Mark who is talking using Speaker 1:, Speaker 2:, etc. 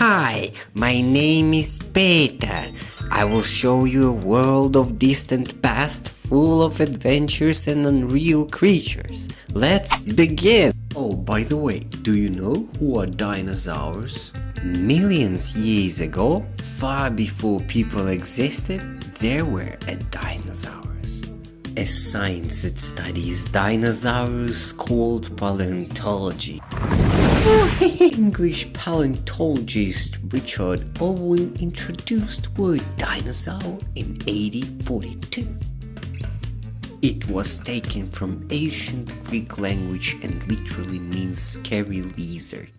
Speaker 1: Hi, my name is Peter. I will show you a world of distant past full of adventures and unreal creatures. Let's begin! Oh, by the way, do you know who are dinosaurs? Millions years ago, far before people existed, there were dinosaurs. A science that studies dinosaurs called paleontology. English paleontologist Richard Owen introduced word dinosaur in 1842. It was taken from ancient Greek language and literally means scary lizard.